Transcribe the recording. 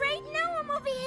right now I'm over here.